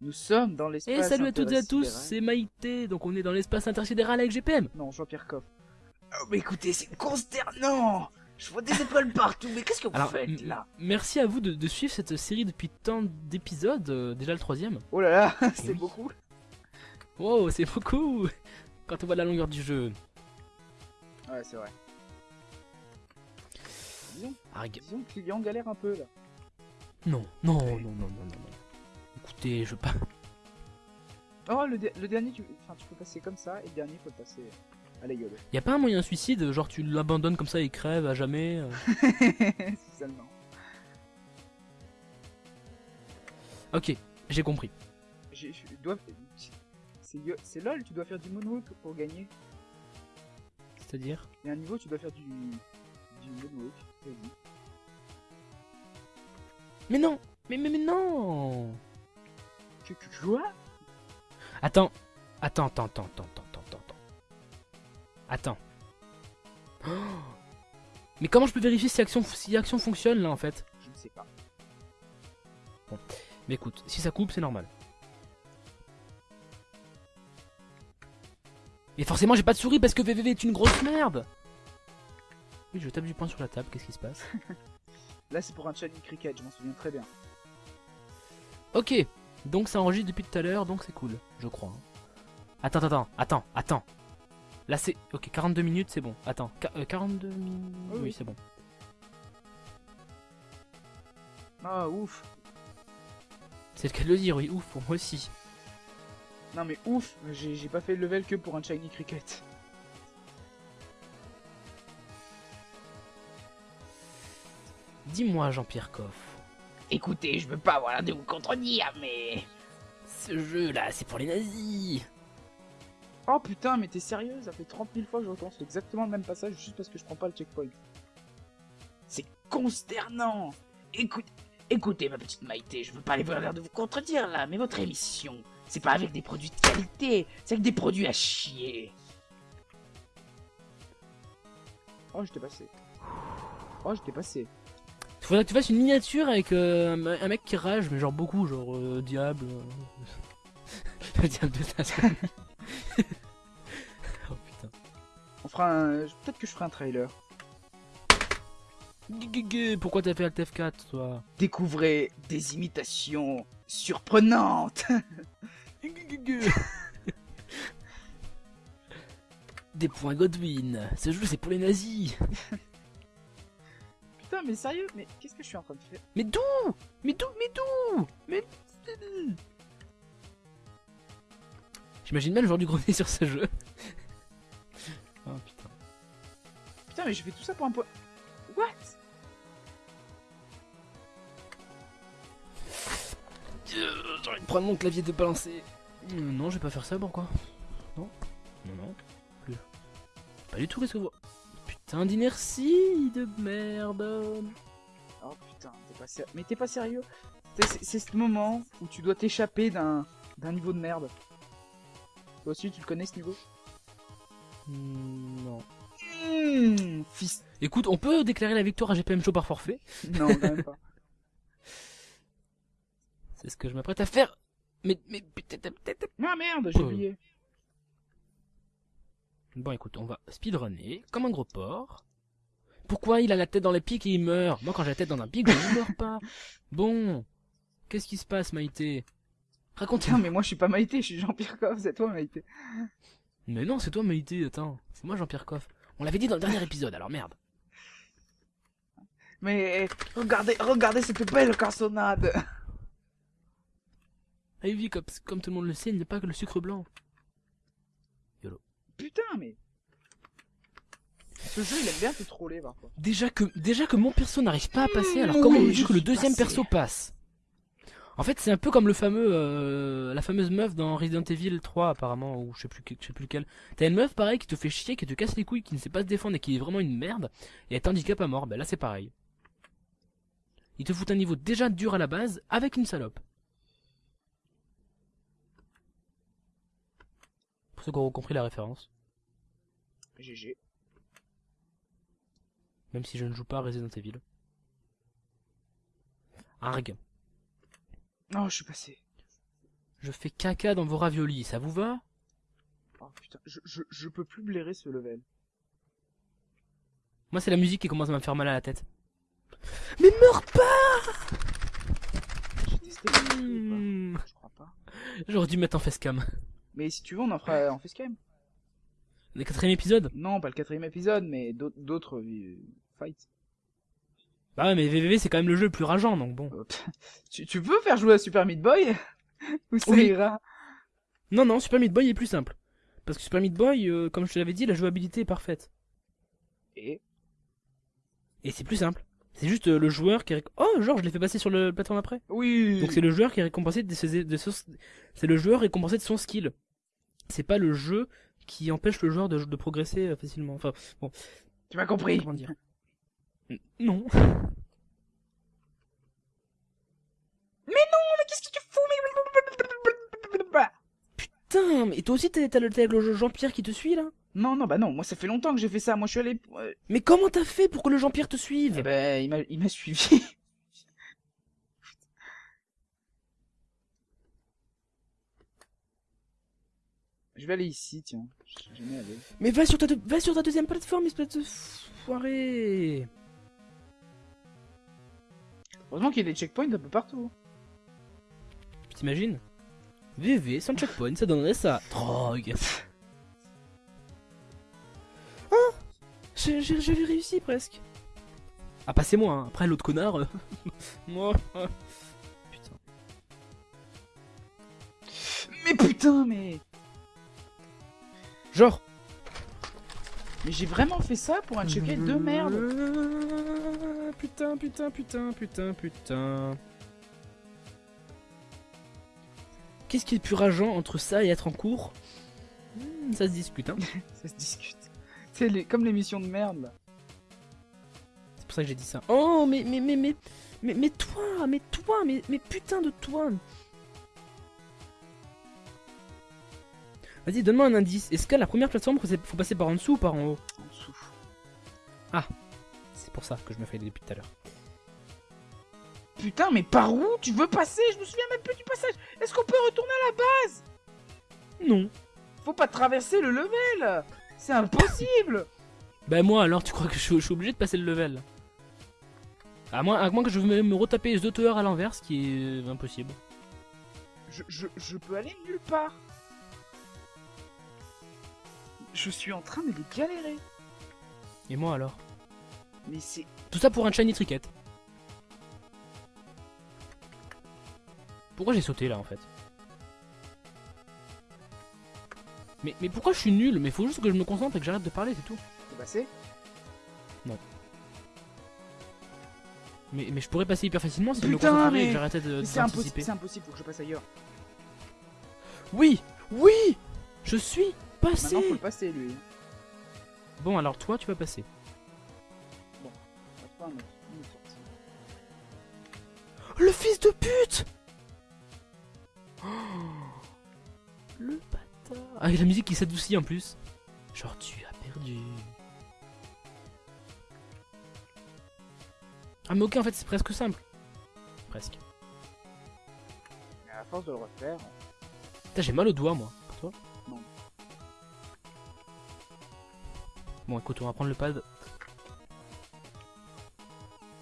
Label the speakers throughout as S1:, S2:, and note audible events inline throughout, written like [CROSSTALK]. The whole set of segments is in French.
S1: Nous sommes dans l'espace.
S2: Et salut à toutes et à tous, c'est Maïté, donc on est dans l'espace intersidéral avec GPM.
S1: Non, Jean-Pierre Coff. Oh, mais écoutez, c'est consternant Je vois des étoiles partout, mais qu'est-ce que vous
S2: Alors,
S1: faites là
S2: merci à vous de, de suivre cette série depuis tant d'épisodes, euh, déjà le troisième.
S1: Oh là là, [LAUGHS] c'est
S2: oui.
S1: beaucoup.
S2: Wow, c'est beaucoup quand on voit la longueur du jeu.
S1: Ouais, c'est vrai. Disons, disons que Lilian galère un peu là.
S2: Non, non, non, non, non, non, non. Écoutez, je veux pas.
S1: Oh, le, de- le dernier, tu... Enfin, tu peux passer comme ça, et le dernier, faut le passer à la gueule.
S2: Y a pas un moyen suicide, genre tu l'abandonnes comme ça et il crève à jamais euh. [LAUGHS]
S1: seulement.
S2: Ok, j'ai compris.
S1: J'ai- Je dois... C'est lol, tu dois faire du moonwalk pour gagner.
S2: C'est-à-dire
S1: Il y a un niveau, tu dois faire du... Du moonwalk, vas-y.
S2: Mais non mais, mais, mais non
S1: Quoi
S2: Attends, attends, attends, attends, attends, attends, attends, attends. Attends. Oh [GASPS] mais comment je peux vérifier si action, si action fonctionne là en fait?
S1: Je ne sais pas.
S2: Mais écoute, si ça coupe, c'est normal. Et forcément, j'ai pas de souris parce que VVV est une grosse merde Oui, je tape du poing sur la table, qu'est-ce qui se passe? [LAUGHS]
S1: Là, c'est pour un challenge cricket, je m'en souviens très bien.
S2: Ok, donc ça enregistre depuis tout à l'heure, donc c'est cool, je crois. hein. Attends, attends, attends, attends. Là c'est... Ok, 42 minutes, c'est bon. Attends, euh, 42 minutes...
S1: Oui,
S2: Oui, c'est bon.
S1: Ah, ouf.
S2: C'est le cas de le dire, oui, ouf, pour moi aussi.
S1: Non mais ouf, j'ai j'ai pas fait le level que pour un shiny cricket.
S2: Dis-moi, Jean-Pierre Coff,
S1: Écoutez, je veux pas avoir l'air de vous contredire, mais...
S2: ce jeu-là, c'est pour les nazis
S1: Oh putain, mais t'es sérieux Ça fait 30 000 fois que je recommence exactement le même passage juste parce que je prends pas le checkpoint. C'est consternant Écoute, écoutez ma petite Maïté, je veux pas avoir l'air de vous contredire là, mais votre émission, c'est pas avec des produits de qualité, c'est avec des produits à chier. Oh, je t'ai passé. Oh, je t'ai passé.
S2: Faudrait que tu fasses une miniature avec euh, un mec qui rage, mais genre beaucoup, genre euh, diable. euh, le [LAUGHS] diable de Tasmanie. [LAUGHS] oh putain.
S1: On fera un... Peut-être que je ferai un trailer.
S2: Pourquoi t'as fait Alt F4 toi?
S1: Découvrez des imitations surprenantes. [LAUGHS]
S2: Des points Godwin. Ce jeu c'est pour les nazis.
S1: Putain, mais sérieux, mais qu'est-ce que je suis en train de faire?
S2: Mais d'où? Mais d'où? Mais d'où? Mais... J'imagine mal le genre du grenier sur ce jeu. [LAUGHS] oh putain.
S1: Putain, mais je fais tout ça pour un point. What?
S2: Euh, J'ai envie de prendre mon clavier de balancer. Euh, non, je vais pas faire ça, pourquoi? Non Non, non. Plus. Pas du tout, qu'est-ce que vous... Putain d'inertie de merde.
S1: Oh putain, t'es pas sérieux. Mais t'es pas sérieux C'est- ce moment où tu dois t'échapper d'un d'un niveau de merde. Toi aussi, tu le connais ce niveau?
S2: Hmm, non.
S1: Mmh, fils.
S2: Écoute, on peut déclarer la victoire à GPM Show par forfait?
S1: Non, quand même pas. [LAUGHS] [LAUGHS]
S2: C'est ce que je m'apprête à faire. Mais, mais, peut-être, peut-être.
S1: Ah merde, j'ai
S2: Euh.
S1: oublié.
S2: Bon, écoute, on va speedrunner comme un gros porc. Pourquoi il a la tête dans les pics et il meurt Moi, quand j'ai la tête dans un pic, je ne meurs pas. Bon, qu'est-ce qui se passe, Maïté
S1: Putain,
S2: Raconte-moi.
S1: mais moi je suis pas Maïté, je suis Jean-Pierre Coff, c'est toi Maïté.
S2: Mais non, c'est toi, Maïté, attends. C'est moi, Jean-Pierre Coff. On l'avait dit dans le dernier épisode, alors merde.
S1: Mais regardez, regardez cette belle cassonade.
S2: Ah oui, comme, comme tout le monde le sait, il n'y a pas que le sucre blanc.
S1: Putain, mais. Ce jeu, il aime bien te troller parfois.
S2: Déjà que, déjà que mon perso n'arrive pas à passer, alors comment veux-tu que le deuxième
S1: passé.
S2: perso passe? En fait, c'est un peu comme le fameux, euh, la fameuse meuf dans Resident Evil 3 apparemment, ou je sais plus, je sais plus lequel. T'as une meuf pareil qui te fait chier, qui te casse les couilles, qui ne sait pas se défendre et qui est vraiment une merde, et elle t'handicape à mort. Ben là, c'est pareil. Il te fout un niveau déjà dur à la base avec une salope. Pour ceux qui auront compris la référence,
S1: GG.
S2: même si je ne joue pas à Resident Evil. Arg.
S1: Oh, je suis passé.
S2: Je fais caca dans vos raviolis, ça vous va?
S1: Oh putain, je, je, je peux plus blairer ce level.
S2: Moi, c'est la musique qui commence à me faire mal à la tête. Mais meurs pas
S1: J'ai testé
S2: Hmm.
S1: pas Je crois pas.
S2: J'aurais dû mettre en facecam.
S1: Mais si tu veux, on en fera en facecam.
S2: Le quatrième épisode
S1: Non, pas le quatrième épisode, mais d'autres- euh, fights.
S2: Bah ouais, mais VVV, c'est quand même le jeu le plus rageant, donc bon.
S1: Pff, tu, tu peux faire jouer à Super Meat Boy [LAUGHS] Ou ça
S2: Oui.
S1: ira
S2: Non, non, Super Meat Boy est plus simple. Parce que Super Meat Boy, euh, comme je te l'avais dit, la jouabilité est parfaite.
S1: Et
S2: Et c'est plus simple. C'est juste euh, le joueur qui Oh, genre, je l'ai fait passer sur le plateforme après.
S1: Oui
S2: Donc c'est le joueur qui est récompensé de ses... de son- C'est le joueur récompensé de son skill. C'est pas le jeu qui empêche le joueur de, de progresser euh, facilement. Enfin,
S1: Tu m'as compris
S2: comment dire? Non.
S1: Mais qu'est-ce que tu fous mais...
S2: Putain, mais toi aussi t'as le, Jean-Pierre qui te suit là?
S1: Non, non, bah non, moi ça fait longtemps que j'ai fait ça. Moi je suis allé... euh,
S2: Mais comment t'as fait pour que le Jean-Pierre te suive?
S1: Eh ben, il m'a suivi. Je vais aller ici, tiens. Je jamais allé.
S2: Mais va sur ta, deux- va sur ta deuxième plateforme, espèce de foiré
S1: Heureusement qu'il y a des checkpoints un peu partout.
S2: T'imagines? VV sans checkpoint, ça donnerait ça. Drogue. J'ai j'ai- j'avais réussi presque. Ah, passez-moi, hein. après l'autre connard. euh, [LAUGHS] Moi. Putain.
S1: Mais putain, mais...
S2: Genre.
S1: Mais j'ai vraiment fait ça pour un checkpoint de merde.
S2: Euh, Putain, putain, putain, putain, putain. Qu'est-ce qui est le plus rageant entre ça et être en cours? Hmm, Ça se discute, hein. [LAUGHS]
S1: Ça se discute. C'est les... comme l'émission de merde, là.
S2: C'est pour ça que j'ai dit ça. Oh, mais, mais, mais, mais, mais, mais toi, mais toi, mais, mais putain de toi. Vas-y, donne-moi un indice. Est-ce que la première plateforme, faut passer par en dessous ou par en haut
S1: En dessous.
S2: C'est pour ça que je me fais depuis tout à l'heure.
S1: Putain, mais par où tu veux passer? Je me souviens même plus du passage. Est-ce qu'on peut retourner à la base?
S2: Non.
S1: Faut pas traverser le level C'est impossible [LAUGHS]
S2: Bah moi alors, tu crois que je, suis- je suis obligé de passer le level? À moins, à moins que je me, me retaper les autres à l'envers, ce qui est euh, impossible.
S1: je, je, je peux aller nulle part. Je suis en train de les galérer.
S2: Et moi alors?
S1: Mais c'est...
S2: Tout ça pour un shiny tricket. Pourquoi j'ai sauté là en fait? Mais, mais pourquoi je suis nul? Mais faut juste que je me concentre et que j'arrête de parler, c'est tout.
S1: C'est passé
S2: Mais, mais je pourrais passer hyper facilement si je me
S1: Putain,
S2: concentrais et
S1: mais-
S2: que j'arrêtais de
S1: C'est impossible, impossible, faut que je passe ailleurs.
S2: Oui Oui Je suis passé
S1: Maintenant faut le passer lui.
S2: Bon alors toi tu vas passer.
S1: Un autre- une sortie.
S2: Le fils de pute Oh, Le bâtard Ah et la musique qui s'adoucit en plus. Genre tu as perdu. Ah mais ok en fait c'est presque simple. Presque.
S1: Mais à force de le refaire...
S2: Putain j'ai mal au doigt moi. Bon écoute on va prendre le pad.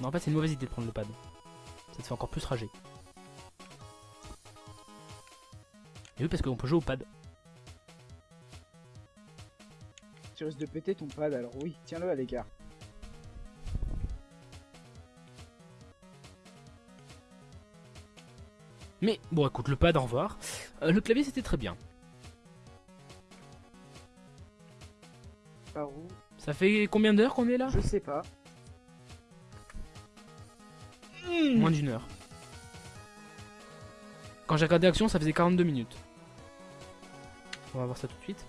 S2: Non en fait c'est une mauvaise idée de prendre le pad. Ça te fait encore plus rager. Et oui parce qu'on peut jouer au pad.
S1: Tu risques de péter ton pad, alors oui, tiens-le à l'écart.
S2: Mais bon, écoute, le pad, au revoir. Euh, le clavier, c'était très bien.
S1: Par où
S2: Ça fait combien d'heures qu'on est là?
S1: Je sais pas.
S2: Moins d'une heure. Quand j'ai regardé Action, ça faisait 42 minutes. On va voir ça tout de suite.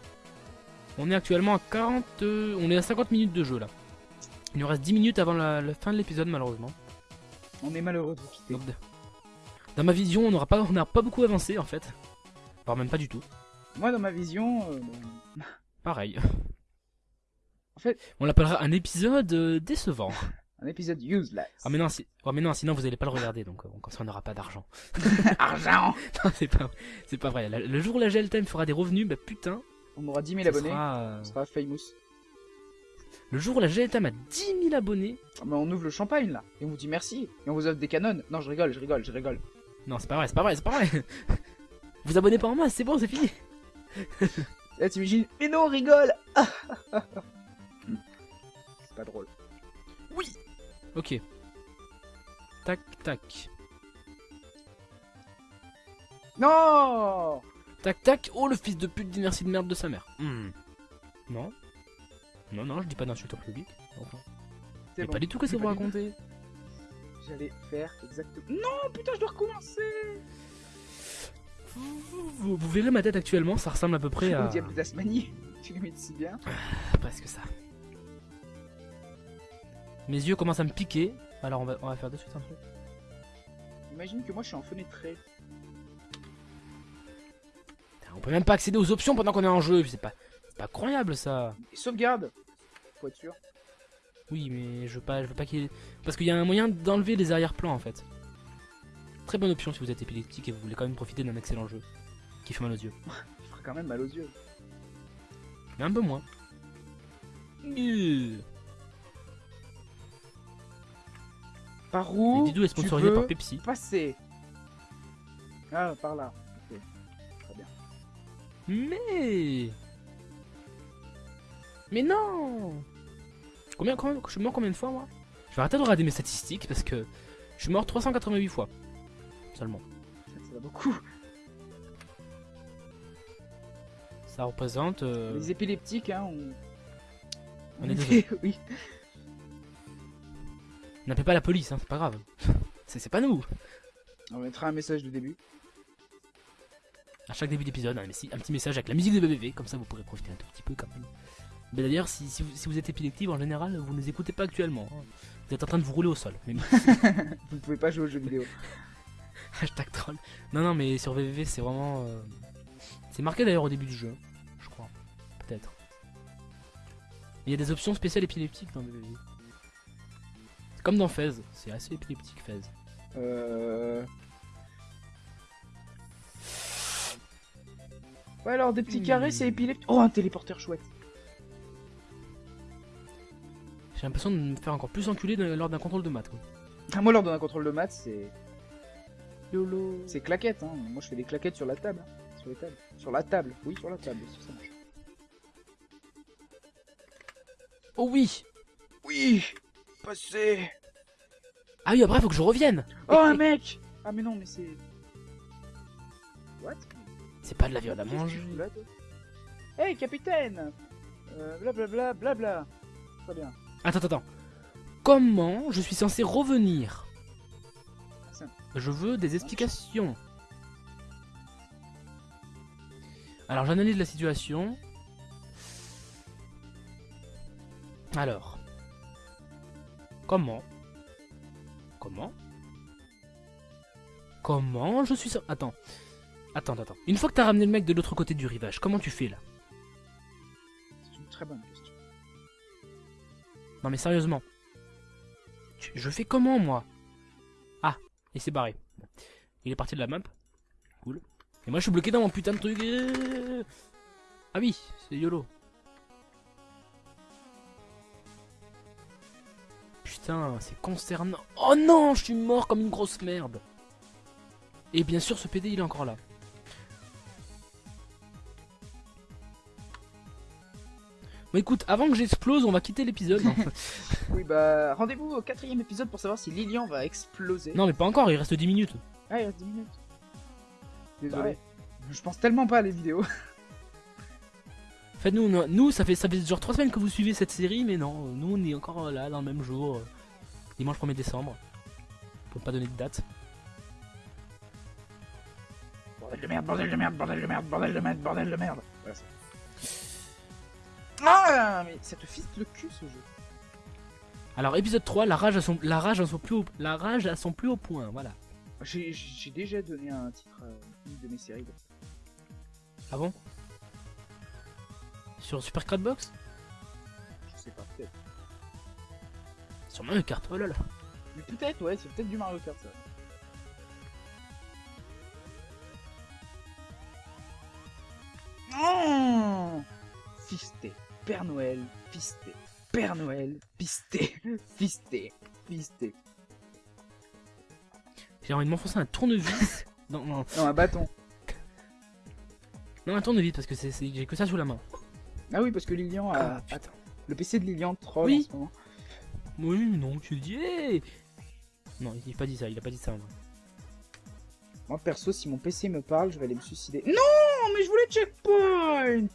S2: On est actuellement à 40... euh, on est à 50 minutes de jeu là. Il nous reste 10 minutes avant la, la fin de l'épisode malheureusement.
S1: On est malheureux de vous quitter.
S2: Donc, dans ma vision, on n'aura pas, on n'a pas beaucoup avancé en fait. Voire même pas du tout.
S1: Moi, dans ma vision, euh,
S2: Pareil.
S1: En fait-
S2: on l'appellera un épisode euh, décevant. [LAUGHS]
S1: Un épisode useless.
S2: Ah mais non, si... oh, mais non, sinon vous allez pas le regarder, donc euh, comme ça on n'aura pas d'argent. [LAUGHS]
S1: Argent [LAUGHS]
S2: non, c'est pas, c'est pas vrai. Le jour où la GLTM fera des revenus, bah putain,
S1: On aura 10 000
S2: ça
S1: abonnés.
S2: sera, euh,
S1: On sera famous.
S2: le jour où la GLTM a 10 000 abonnés.
S1: Ah, mais on ouvre le champagne là. Et on vous dit merci. Et on vous offre des canons. Non, je rigole, je rigole, je rigole.
S2: Non, c'est pas vrai, c'est pas vrai, c'est pas vrai. vous abonnez pas en masse, c'est bon, c'est fini.
S1: Là, t'imagines, mais non, on rigole
S2: Ok. Tac, tac.
S1: Non
S2: Tac, tac. Oh, le fils de pute d'inertie de merde de sa mère. Hmm. Non. Non, non, je dis pas d'insulte au public. Enfin,
S1: C'est
S2: mais
S1: bon.
S2: pas du tout que c'est vous raconter.
S1: J'allais faire exactement. Non, putain, je dois recommencer
S2: Vous, vous- vous verrez ma tête actuellement, ça ressemble à peu près [LAUGHS] à...
S1: Au diable de Tasmanie. [LAUGHS] Tu l'imites si bien.
S2: Presque ça. Mes yeux commencent à me piquer. Alors on va, on va faire de suite un truc.
S1: Imagine que moi je suis en fenêtré.
S2: Putain, On peut même pas accéder aux options pendant qu'on est en jeu. C'est pas, c'est pas croyable ça.
S1: Et sauvegarde Faut être sûr.
S2: Oui, mais je veux pas, je veux pas qu'il y ait- Parce qu'il y a un moyen d'enlever les arrière-plans en fait. Très bonne option si vous êtes épileptique et vous voulez quand même profiter d'un excellent jeu. Qui fait mal aux yeux. [LAUGHS]
S1: Il fera quand même mal aux yeux.
S2: Mais un peu moins. Euh.
S1: Par où
S2: Didou est sponsorisé par Pepsi.
S1: passer Ah, par là. Ok. Très bien.
S2: Mais. Mais non Combien, combien, Je suis mort combien de fois moi Je vais arrêter de regarder mes statistiques parce que je suis mort 388 fois. Seulement.
S1: Ça, va beaucoup.
S2: Ça représente. euh,
S1: Les épileptiques, hein, on.
S2: On est [LAUGHS]
S1: oui.
S2: N'appelez pas la police, hein, c'est pas grave. [LAUGHS] C'est pas nous.
S1: On mettra un message de début.
S2: À chaque début d'épisode, un, petit message avec la musique de BBV, comme ça vous pourrez profiter un tout petit peu quand même. Mais d'ailleurs, si, si, vous, si vous êtes épileptique, en général, vous ne les écoutez pas actuellement. hein. Vous êtes en train de vous rouler au sol. Mais [LAUGHS]
S1: Vous ne pouvez pas jouer aux jeux vidéo. [LAUGHS]
S2: Hashtag troll. Non, non, mais sur VVV, c'est vraiment. euh, C'est marqué d'ailleurs au début du jeu, je crois. Peut-être. Il y a des options spéciales épileptiques dans VVV. Comme dans Fez, c'est assez épileptique Fez.
S1: Euh... Ouais, alors des petits carrés, c'est épileptique. Oh, un téléporteur chouette.
S2: J'ai l'impression de me faire encore plus enculer lors d'un contrôle de maths. Quoi.
S1: Ah, moi, lors d'un contrôle de maths, c'est.
S2: YOLO.
S1: C'est claquette, hein. Moi, je fais des claquettes sur la table. hein. Sur les tables. Sur la table. Oui, sur la table. ça marche.
S2: Oh oui
S1: Oui
S2: Ah oui, après, faut que je revienne
S1: Oh, un mec Ah, mais non, mais c'est. What?
S2: C'est pas de la viande à manger.
S1: Hey, capitaine euh, Blablabla, blabla. Très bien.
S2: Attends, attends, attends. Comment je suis censé revenir? Je veux des explications. Alors, j'analyse la situation. Alors. Comment? Comment? Comment je suis... cen- Attends. Attends, attends. Une fois que t'as ramené le mec de l'autre côté du rivage, comment tu fais là?
S1: C'est une très bonne question.
S2: Non mais sérieusement. Je fais comment moi? Ah, il s'est barré. Il est parti de la map. Cool. Et moi je suis bloqué dans mon putain de truc. Ah oui, c'est YOLO. Putain, c'est consternant. Oh non, je suis mort comme une grosse merde. Et bien sûr, ce PD il est encore là. Bon écoute, avant que j'explose, on va quitter l'épisode. hein. [LAUGHS]
S1: Oui, bah, rendez-vous au quatrième épisode pour savoir si Lilian va exploser.
S2: non mais pas encore, il reste 10 minutes.
S1: Ah, il reste 10 minutes. Désolé.
S2: Bah ouais.
S1: Je pense tellement pas à les vidéos. [LAUGHS]
S2: Faites-nous, nous, nous, ça fait ça fait genre 3 semaines que vous suivez cette série, mais non, nous on est encore là dans le même jour, euh, dimanche 1er décembre. Pour ne pas donner de date.
S1: Bordel de merde, bordel de merde, bordel de merde, bordel de merde, bordel de merde. Voilà. Ah, mais ça te fiste le cul ce jeu.
S2: Alors épisode 3, la rage à son, la rage à son plus haut, la rage à son plus haut point, voilà.
S1: J'ai j'ai déjà donné un titre à une de mes séries.
S2: Ah bon? Sur Super Crowdbox
S1: Je sais pas, peut-être.
S2: Sur Mario Kart, oh là là.
S1: Mais peut-être, ouais, c'est peut-être du Mario Kart ça. Oh Fisté, Père Noël, fisté, Père Noël, fisté, [LAUGHS] fisté, fisté.
S2: J'ai envie de m'enfoncer un tournevis. [LAUGHS] non, non,
S1: Non, un bâton.
S2: non, un tournevis parce que j'ai que ça sous la main.
S1: Ah oui, parce que Lilian a...
S2: Ah.
S1: Le PC de Lilian troll
S2: Oui.
S1: en ce moment.
S2: Oui, non, tu le dis. hey non, il a pas dit ça, il a pas dit ça. moi.
S1: Moi perso, si mon PC me parle, je vais aller me suicider. Non, mais je voulais checkpoint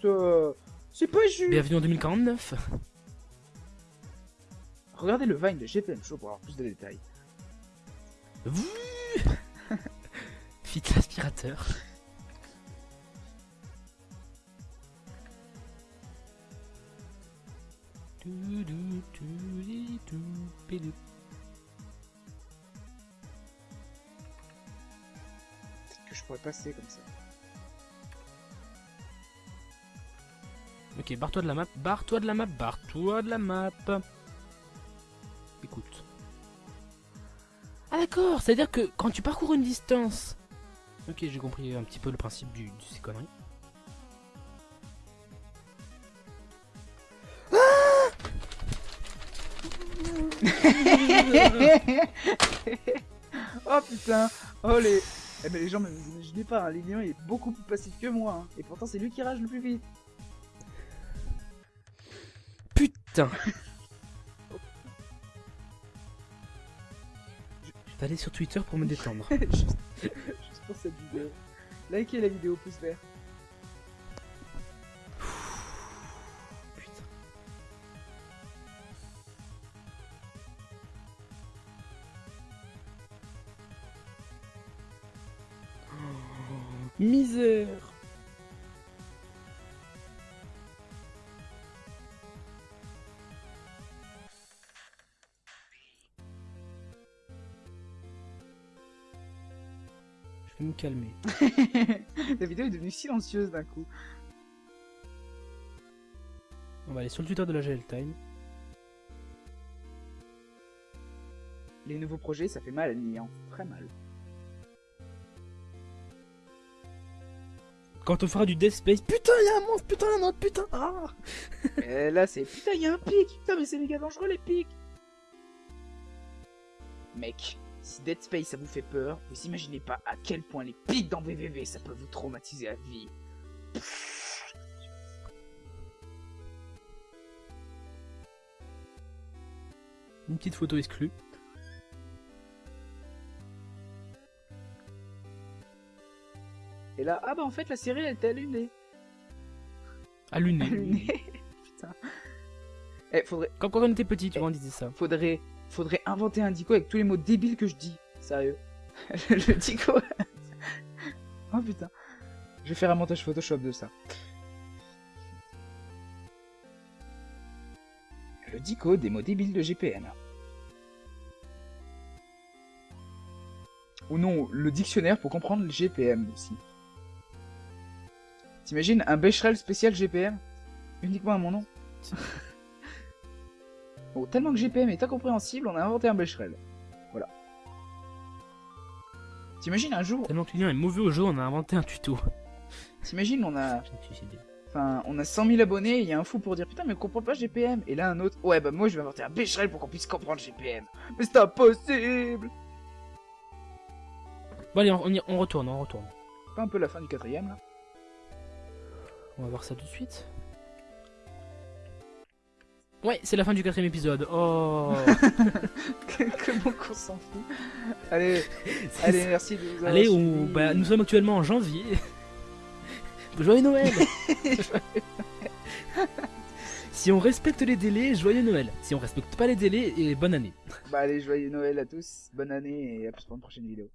S1: C'est pas juste
S2: Bienvenue en 2049.
S1: Regardez le Vine de GPM Show pour avoir plus de détails. [LAUGHS]
S2: Fit l'aspirateur.
S1: Peut-être que je pourrais passer comme ça.
S2: Ok, barre-toi de la map, barre-toi de la map, barre-toi de la map. Écoute. Ah d'accord, c'est-à-dire que quand tu parcours une distance... Ok, j'ai compris un petit peu le principe du, de ces conneries. [LAUGHS]
S1: oh putain Oh les... Eh ben les gens, mais vous imaginez pas, hein, Lilian il est beaucoup plus passif que moi. hein. Et pourtant c'est lui qui rage le plus vite.
S2: Putain [LAUGHS] Je vais aller sur Twitter pour me détendre. [LAUGHS]
S1: juste, juste pour cette vidéo. Likez la vidéo, pouce vert.
S2: Misère Je vais me calmer. [LAUGHS]
S1: la vidéo est devenue silencieuse d'un coup.
S2: On va aller sur le Twitter de la GL Time.
S1: Les nouveaux projets, ça fait mal à Lilian. Très mal.
S2: Quand on fera du Death Space, putain, il y a un monstre, putain, un autre, putain, ah [LAUGHS]
S1: Et là c'est... Putain, il y a un pic Putain, mais c'est méga dangereux les pics Mec, si Dead Space ça vous fait peur, vous imaginez pas à quel point les pics dans VVV ça peut vous traumatiser à vie.
S2: Une petite photo exclue.
S1: Là, ah bah en fait la série elle était allumée.
S2: Allumé.
S1: Allumée [LAUGHS] Putain. Eh, faudrait,
S2: Quand, quand on était petit, tu vois, on disait ça.
S1: faudrait, faudrait inventer un dico avec tous les mots débiles que je dis. Sérieux. [LAUGHS] le dico. [LAUGHS] oh putain. Je vais faire un montage Photoshop de ça. Le dico des mots débiles de GPN. Ou non, le dictionnaire pour comprendre le GPM aussi. T'imagines un Becherel spécial GPM Uniquement à mon nom Bon, [LAUGHS] tellement que GPM est incompréhensible, on a inventé un Becherel. Voilà. T'imagines un jour,
S2: Tellement que est mauvais au jeu, on a inventé un tuto.
S1: t'imagines on a, [LAUGHS] enfin, on a 100 000 abonnés, il y a un fou pour dire putain mais on comprend pas GPM, et là un autre, ouais bah moi je vais inventer un Becherel pour qu'on puisse comprendre GPM. Mais c'est impossible
S2: Bon allez, on, on y- on retourne, on retourne.
S1: Pas un peu la fin du quatrième là?
S2: On va voir ça tout de suite. Ouais, c'est la fin du quatrième épisode. Oh [LAUGHS]
S1: Comment qu'on s'en fout Allez, [LAUGHS] allez, merci de nous avoir
S2: Allez, on... bah, nous sommes actuellement en janvier. [LAUGHS] Joyeux Noël Si on respecte les délais, joyeux Noël. Si on respecte pas les délais, et bonne année.
S1: Bah allez, joyeux Noël à tous, bonne année et à plus pour une prochaine vidéo.